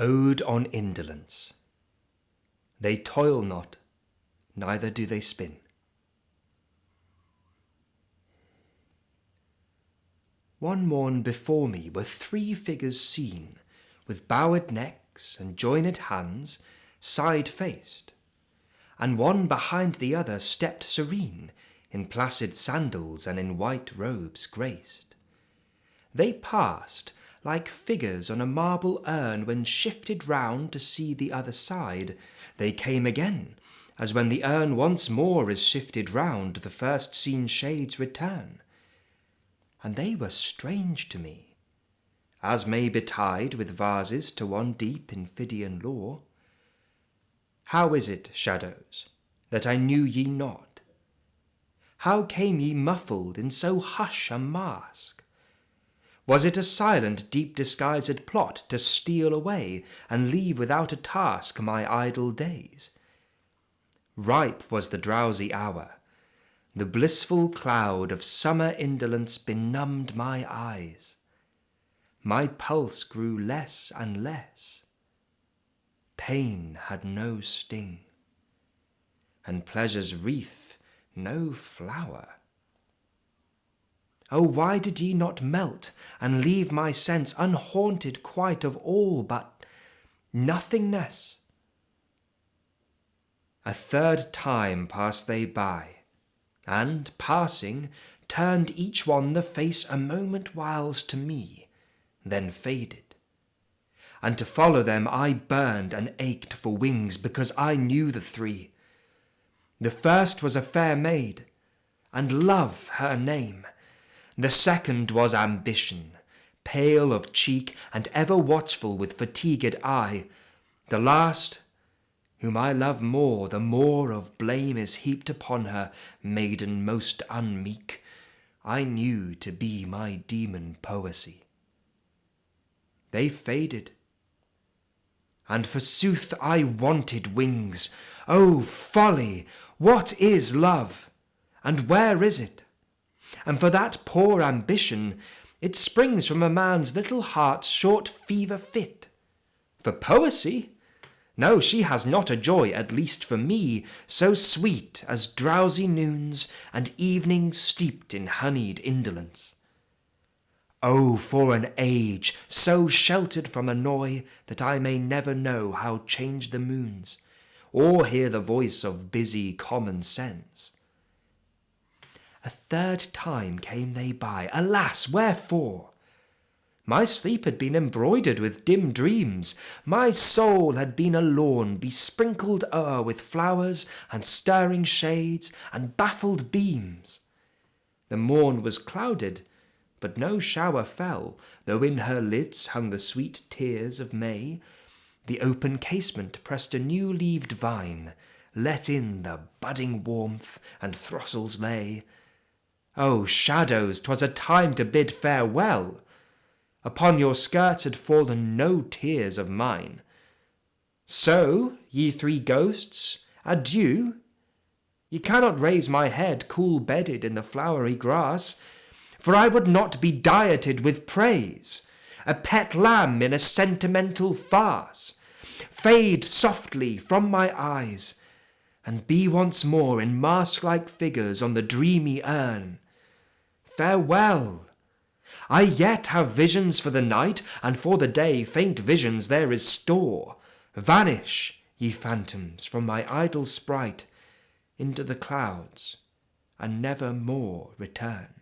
Ode on Indolence They toil not, neither do they spin. One morn before me were three figures seen, with bowed necks and joined hands, side-faced, and one behind the other stepped serene, in placid sandals and in white robes graced. They passed, like figures on a marble urn when shifted round to see the other side, they came again, as when the urn once more is shifted round, the first seen shades return. And they were strange to me, as may betide with vases to one deep in Phidian lore. How is it, shadows, that I knew ye not? How came ye muffled in so hush a mask? Was it a silent, deep disguised plot to steal away and leave without a task my idle days? Ripe was the drowsy hour. The blissful cloud of summer indolence benumbed my eyes. My pulse grew less and less. Pain had no sting, and pleasure's wreath no flower. Oh, why did ye not melt, and leave my sense unhaunted quite of all but nothingness? A third time passed they by, and, passing, turned each one the face a moment whiles to me, then faded. And to follow them I burned and ached for wings, because I knew the three. The first was a fair maid, and love her name, the second was ambition, pale of cheek and ever watchful with fatigued eye. The last, whom I love more, the more of blame is heaped upon her, maiden most unmeek, I knew to be my demon poesy. They faded, and forsooth I wanted wings. O folly! What is love, and where is it? And for that poor ambition, it springs from a man's little heart's short fever fit. For poesy? No, she has not a joy, at least for me, so sweet as drowsy noons and evenings steeped in honeyed indolence. Oh, for an age so sheltered from annoy that I may never know how change the moons, or hear the voice of busy common sense. A third time came they by. Alas, wherefore? My sleep had been embroidered with dim dreams. My soul had been a lawn besprinkled o'er with flowers and stirring shades and baffled beams. The morn was clouded, but no shower fell, though in her lids hung the sweet tears of May. The open casement pressed a new-leaved vine, let in the budding warmth, and throstles lay. Oh, shadows, 'twas a time to bid farewell. Upon your skirts had fallen no tears of mine. So, ye three ghosts, adieu. Ye cannot raise my head cool-bedded in the flowery grass, for I would not be dieted with praise, a pet lamb in a sentimental farce. Fade softly from my eyes, and be once more in mask-like figures on the dreamy urn, Farewell! I yet have visions for the night, and for the day faint visions there is store. Vanish, ye phantoms, from my idle sprite, into the clouds, and never more return.